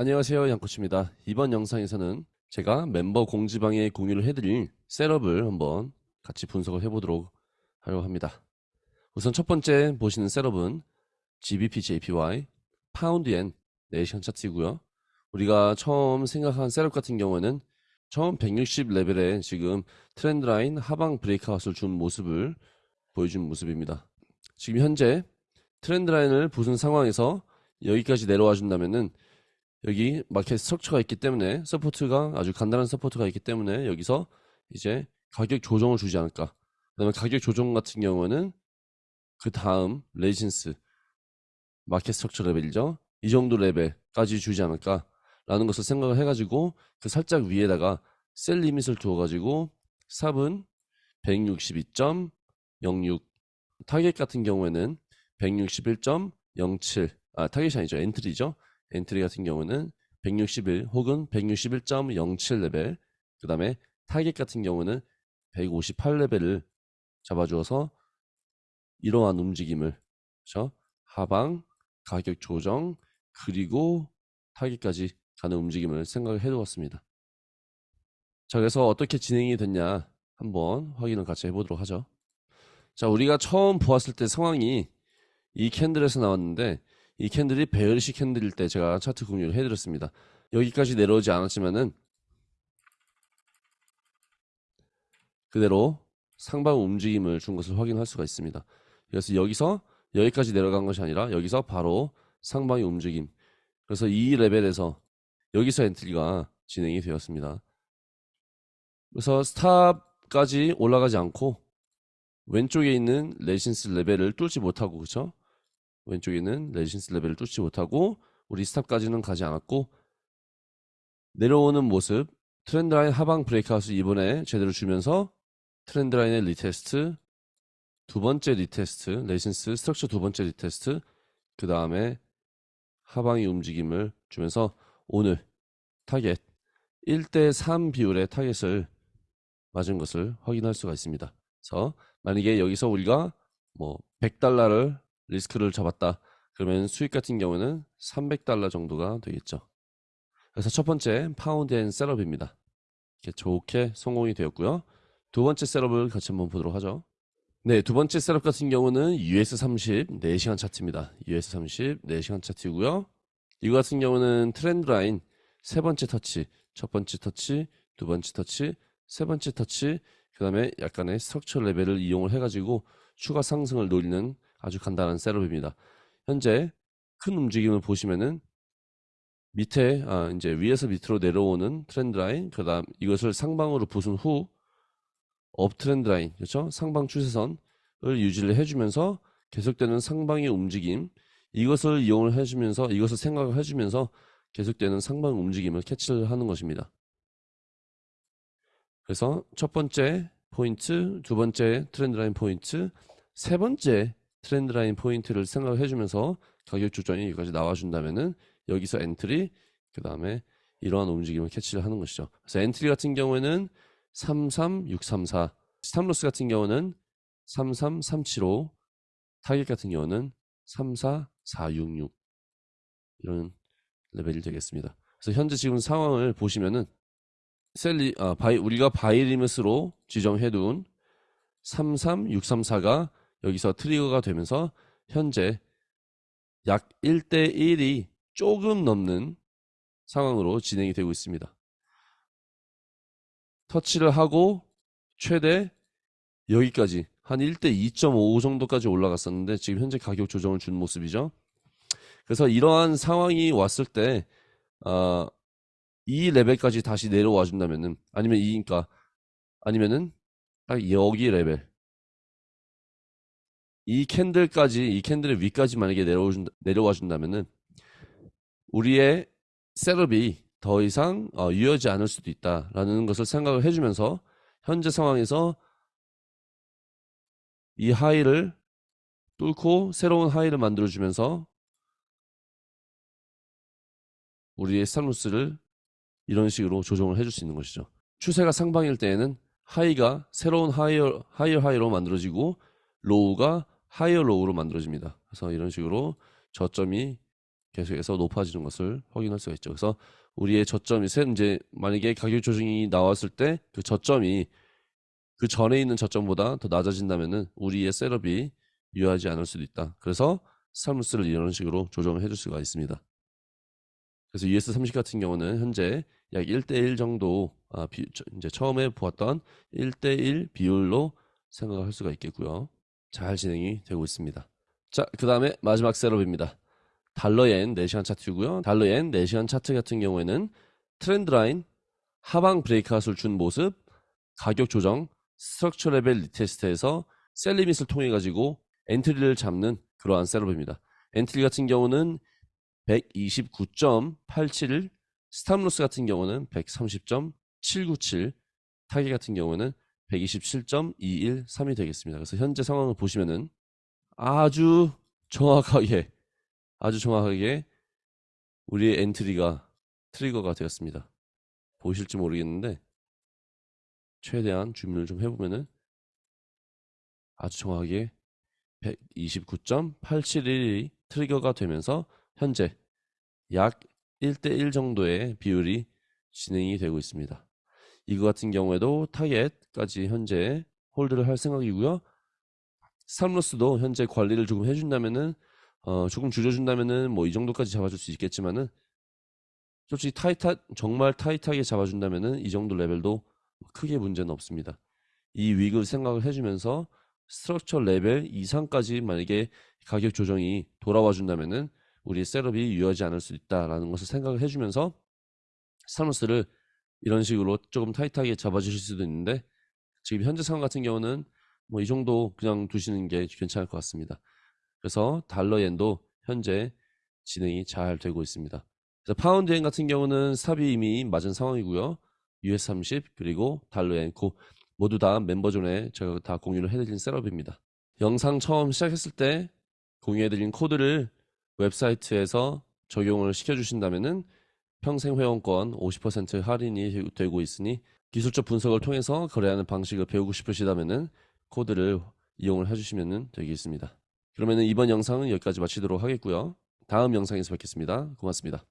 안녕하세요 양코치입니다. 이번 영상에서는 제가 멤버 공지방에 공유를 해드릴 setup을 한번 같이 분석을 해보도록 하려고 합니다. 우선 첫 번째 보시는 setup은 GBP JPY 파운드 엔 네 시간 차트이고요. 우리가 처음 생각한 setup 같은 경우에는 처음 160 레벨에 지금 trend line 하방 breakout을 준 모습을 보여준 모습입니다. 지금 현재 trend line을 부순 상황에서 여기까지 내려와 준다면은 여기 market structure가 있기 때문에 support가 아주 간단한 support가 있기 때문에 여기서 이제 가격 조정을 주지 않을까. 그 다음에 가격 조정 같은 경우는 그 다음 resistance market structure 레벨이죠. 이 정도 레벨까지 주지 않을까 라는 것을 생각을 해가지고 그 살짝 위에다가 sell limit을 두어가지고 삽은 162.06 타겟 같은 경우에는 161.07 아 타겟이 아니죠. entry죠 entry 같은 경우는 161 혹은 161.07 레벨 그 다음에 타겟 같은 경우는 158 레벨을 잡아주어서 이러한 움직임을 그렇죠? 하방 가격 조정 그리고 타겟까지 가는 움직임을 생각을 해두었습니다. 자 그래서 어떻게 진행이 됐냐? 한번 확인을 같이 해보도록 하죠. 자 우리가 처음 보았을 때 상황이 이 candle에서 나왔는데 이 candle이 bearish candle일 때 제가 차트 공유를 해드렸습니다. 여기까지 내려오지 않았지만은 그대로 상방 움직임을 준 것을 확인할 수가 있습니다. 그래서 여기서 여기까지 내려간 것이 아니라 여기서 바로 상방의 움직임 그래서 이 레벨에서 여기서 entry가 진행이 되었습니다. 그래서 stop까지 올라가지 않고 왼쪽에 있는 resistance 레벨을 뚫지 못하고 그쵸? 왼쪽에는 resistance 레벨을 뚫지 못하고 우리 stop까지는 가지 않았고 내려오는 모습 trend line 하방 breakout을 이번에 제대로 주면서 trend line의 retest 두 번째 retest resistance structure 두 번째 retest 그 다음에 하방의 움직임을 주면서 오늘 타겟 1대3 비율의 타겟을 맞은 것을 확인할 수가 있습니다. 그래서 만약에 여기서 우리가 뭐 100달러를 리스크를 잡았다. 그러면 수익 같은 경우는 300달러 정도가 되겠죠. 그래서 첫 번째 파운드엔 setup입니다. 이렇게 좋게 성공이 되었고요. 두 번째 setup을 같이 한번 보도록 하죠. 네, 두 번째 setup 같은 경우는 US30 4시간 차트입니다. US30 4시간 차트이고요. 이거 같은 경우는 trend line 세 번째 터치, 첫 번째 터치, 두 번째 터치, 세 번째 터치, 그 다음에 약간의 structure 레벨을 이용을 해가지고 추가 상승을 노리는 아주 간단한 setup입니다. 현재 큰 움직임을 보시면은 밑에 아 이제 위에서 밑으로 내려오는 trend line 그다음 이것을 상방으로 부순 후 uptrend line 그렇죠? 상방 추세선을 유지를 해주면서 계속되는 상방의 움직임 이것을 이용을 해주면서 이것을 생각을 해주면서 계속되는 상방 움직임을 캐치를 하는 것입니다. 그래서 첫 번째 포인트, 두 번째 trend line 포인트, 세 번째 trend line 포인트를 생각을 해주면서 가격 조정이 여기까지 나와준다면은 여기서 entry 그 다음에 이러한 움직임을 캐치를 하는 것이죠. 그래서 entry 같은 경우에는 33634 stop loss 같은 경우는 33375 타겟 같은 경우는 34466 이런 레벨이 되겠습니다. 그래서 현재 지금 상황을 보시면은 sell li- 아 buy 우리가 buy limit으로 지정해 둔 33634가 여기서 trigger가 되면서 현재 약 1대 1이 조금 넘는 상황으로 진행이 되고 있습니다. 터치를 하고 최대 여기까지 한 1대 2.5 정도까지 올라갔었는데 지금 현재 가격 조정을 준 모습이죠. 그래서 이러한 상황이 왔을 때, 어, 이 레벨까지 다시 내려와 준다면은, 아니면 이니까, 아니면은, 딱 여기 레벨, 이 candle까지 이 candle의 위까지 만약에 내려와 준다면은 우리의 setup이 더 이상 어, 유효하지 않을 수도 있다라는 것을 생각을 해주면서 현재 상황에서 이 high를 뚫고 새로운 high를 만들어주면서 우리의 stop loss를 이런 식으로 조정을 해줄 수 있는 것이죠. 추세가 상방일 때에는 high가 새로운 higher, higher high로 만들어지고 low가 higher low로 만들어집니다. 그래서 이런 식으로 저점이 계속해서 높아지는 것을 확인할 수가 있죠. 그래서 우리의 저점이 세- 이제 만약에 가격 조정이 나왔을 때 그 저점이 그 전에 있는 저점보다 더 낮아진다면은 우리의 setup이 유효하지 않을 수도 있다. 그래서 stop loss를 이런 식으로 조정을 해줄 수가 있습니다. 그래서 US30 같은 경우는 현재 약 1대1 정도 아, 비, 저- 이제 처음에 보았던 1대1 비율로 생각할 수가 있겠고요. 잘 진행이 되고 있습니다. 자, 그 다음에 마지막 setup입니다. 달러엔 4시간 차트고요. 달러엔 4시간 차트 같은 경우에는 trend line 하방 breakout을 준 모습, 가격 조정, structure 레벨 retest에서 sell limit을 통해 가지고 entry를 잡는 그러한 setup입니다. entry 같은 경우는 129.87, stop loss 같은 경우는 130.797, 타겟 같은 경우는 127.213이 되겠습니다. 그래서 현재 상황을 보시면은 아주 정확하게 아주 정확하게 우리의 entry가 trigger가 되었습니다. 보실지 모르겠는데 최대한 줌을 좀 해보면은 아주 정확하게 129.871이 trigger가 되면서 현재 약 1대1 정도의 비율이 진행이 되고 있습니다. 이거 같은 경우에도 타겟까지 현재 hold를 할 생각이고요. stop loss도 현재 관리를 조금 해준다면은 어, 조금 줄여준다면은 뭐 이 정도까지 잡아줄 수 있겠지만은 솔직히 타이타 정말 타이트하게 잡아준다면은 이 정도 레벨도 크게 문제는 없습니다. 이 wick 생각을 해주면서 structure 레벨 이상까지 만약에 가격 조정이 돌아와 준다면은 우리 setup이 유효하지 않을 수 있다라는 것을 생각을 해주면서 stop loss를 이런 식으로 조금 타이트하게 잡아주실 수도 있는데 지금 현재 상황 같은 경우는 뭐 이 정도 그냥 두시는 게 괜찮을 것 같습니다. 그래서 달러 엔도 현재 진행이 잘 되고 있습니다. 그래서 파운드 엔 같은 경우는 stop이 이미 맞은 상황이고요. US30 그리고 달러엔 고 모두 다 멤버존에 제가 다 공유를 해드린 setup입니다. 영상 처음 시작했을 때 공유해드린 코드를 웹사이트에서 적용을 시켜주신다면은 평생 회원권 50% 할인이 되고 있으니 기술적 분석을 통해서 거래하는 방식을 배우고 싶으시다면은 코드를 이용을 해주시면 되겠습니다. 그러면 이번 영상은 여기까지 마치도록 하겠고요. 다음 영상에서 뵙겠습니다. 고맙습니다.